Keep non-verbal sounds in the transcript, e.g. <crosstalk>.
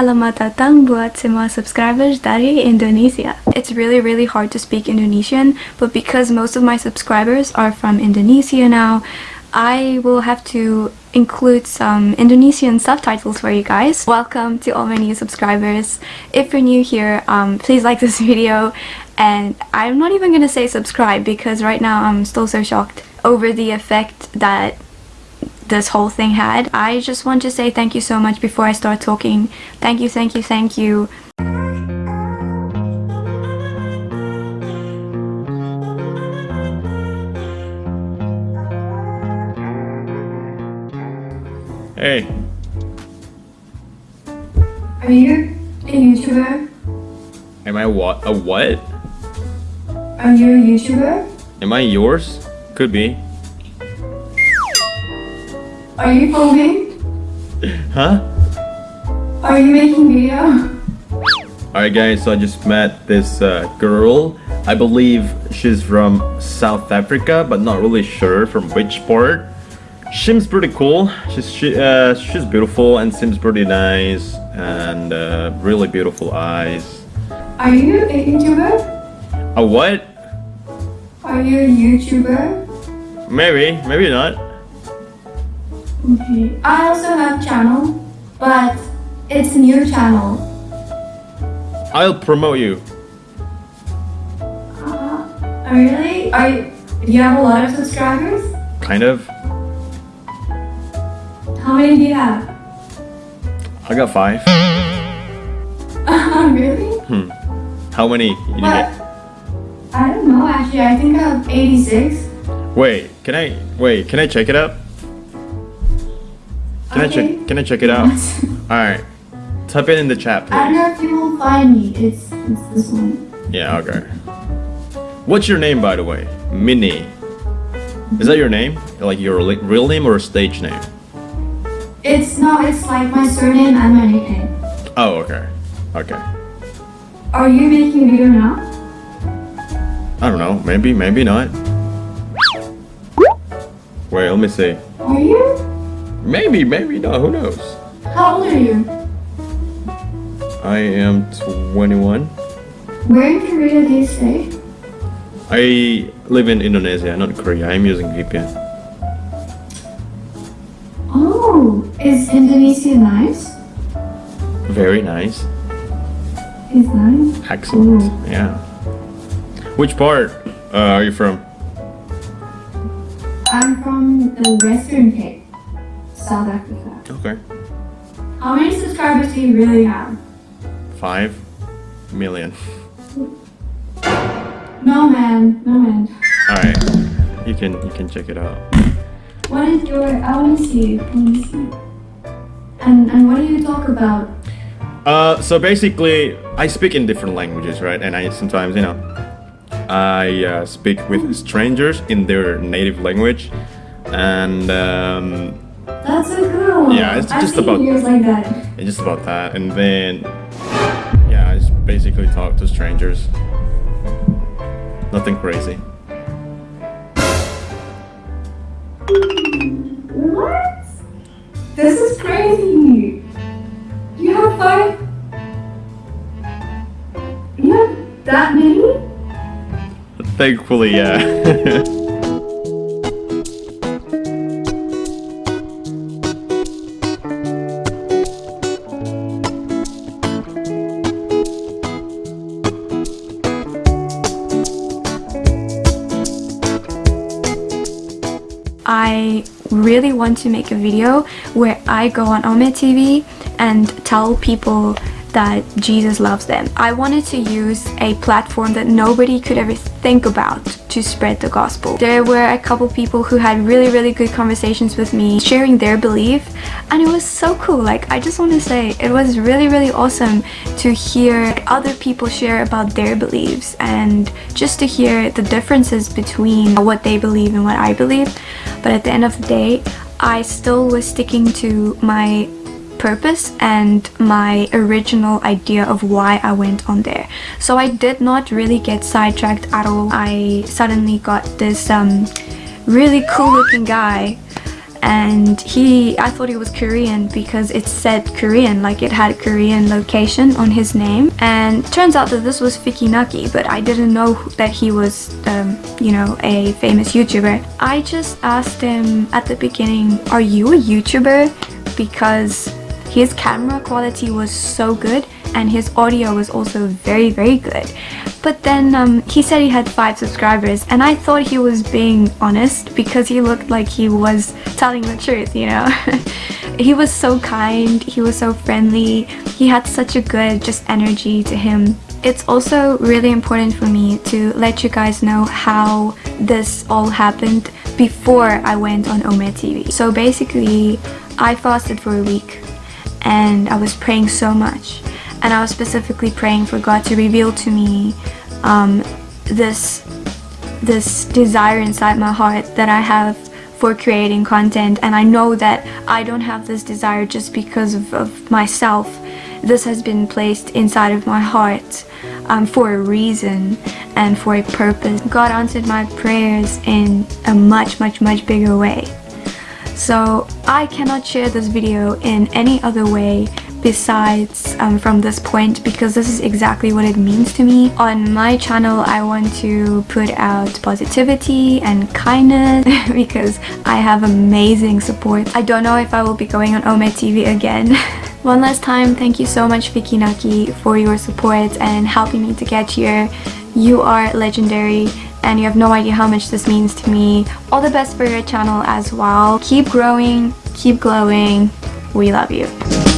selamat datang buat semua subscribers dari Indonesia. It's really really hard to speak Indonesian, but because most of my subscribers are from Indonesia now, I will have to include some Indonesian subtitles for you guys. Welcome to all my new subscribers. If you're new here, um, please like this <laughs> video and I'm not even gonna say subscribe because right now I'm still so shocked over the effect that this whole thing had. I just want to say thank you so much before I start talking. Thank you, thank you, thank you. Hey, Are you a YouTuber? am I what? A what? Are you a YouTuber? Am I yours? Could be. Are you filming? Huh? Are you making video? Alright guys, so I just met this uh, girl. I believe she's from South Africa, but not really sure from which part. Seems pretty cool. She's she, uh, she's beautiful and seems pretty nice and uh, really beautiful eyes. Are you a YouTuber? A what? Are you a YouTuber? Maybe, maybe not. Okay. I also have channel, but it's a new channel. I'll promote you. Uh, really? Are you, do you have a lot of subscribers? Kind of. How many do you have? I got five. <laughs> really? Hmm. How many? You What? get- I don't know actually. I think I have 86. Wait, can I wait? Can I check it out? Can I check? Can I check it out? <laughs> All right. Type it in the chat, I don't please. know if you will find me. It's it's this one. Yeah. Okay. What's your name, by the way? Minnie. Is that your name? Like your real name or a stage name? It's no, it's like my surname and my nickname. Oh, okay. Okay. Are you making video now? I don't know. Maybe. Maybe not. Wait. Let me see. Are you? Maybe. Maybe not. Who knows? How old are you? I am 21. Where in Korea do you stay? I live in Indonesia, not Korea. I'm using VPN. Oh, is Indonesia nice? Very nice. Is nice. Excellent. Ooh. Yeah. Which part uh, are you from? I'm from the Western Cape, South Africa. Okay. How many subscribers do you really have? Five million. No man, no man. All right. You can you can check it out. What is your? I want to see. I want to see. And and what do you talk about? Uh, so basically, I speak in different languages, right? And I sometimes, you know, I uh, speak with strangers in their native language, and um, That's so cool. Yeah, it's I've just seen about- videos like that. it's just about that. And then, yeah, I just basically talk to strangers. Nothing crazy. What? This is crazy. You have five. You have that many? Thankfully, yeah. <laughs> I really want to make a video where I go on Ome TV and tell people that Jesus loves them. I wanted to use a platform that nobody could ever think about to spread the gospel. There were a couple people who had really really good conversations with me sharing their belief and it was so cool. Like I just want to say it was really really awesome to hear other people share about their beliefs and just to hear the differences between what they believe and what I believe. But at the end of the day, I still was sticking to my purpose and my original idea of why I went on there. So I did not really get sidetracked at all. I suddenly got this um, really cool looking guy and he I thought he was Korean because it said Korean like it had a Korean location on his name and turns out that this was Fikinaki but I didn't know that he was um, you know a famous YouTuber I just asked him at the beginning are you a YouTuber because his camera quality was so good and his audio was also very very good but then um, he said he had five subscribers and I thought he was being honest because he looked like he was telling the truth, you know. <laughs> he was so kind, he was so friendly, he had such a good just energy to him. It's also really important for me to let you guys know how this all happened before I went on Ome TV. So basically, I fasted for a week and I was praying so much. And I was specifically praying for God to reveal to me um, this this desire inside my heart that I have for creating content. And I know that I don't have this desire just because of, of myself. This has been placed inside of my heart um, for a reason and for a purpose. God answered my prayers in a much much much bigger way so I cannot share this video in any other way besides um, from this point because this is exactly what it means to me. On my channel I want to put out positivity and kindness <laughs> because I have amazing support. I don't know if I will be going on Ome TV again. <laughs> One last time, thank you so much Fikinaki for your support and helping me to get here. You are legendary and you have no idea how much this means to me. All the best for your channel as well. Keep growing, keep glowing. We love you.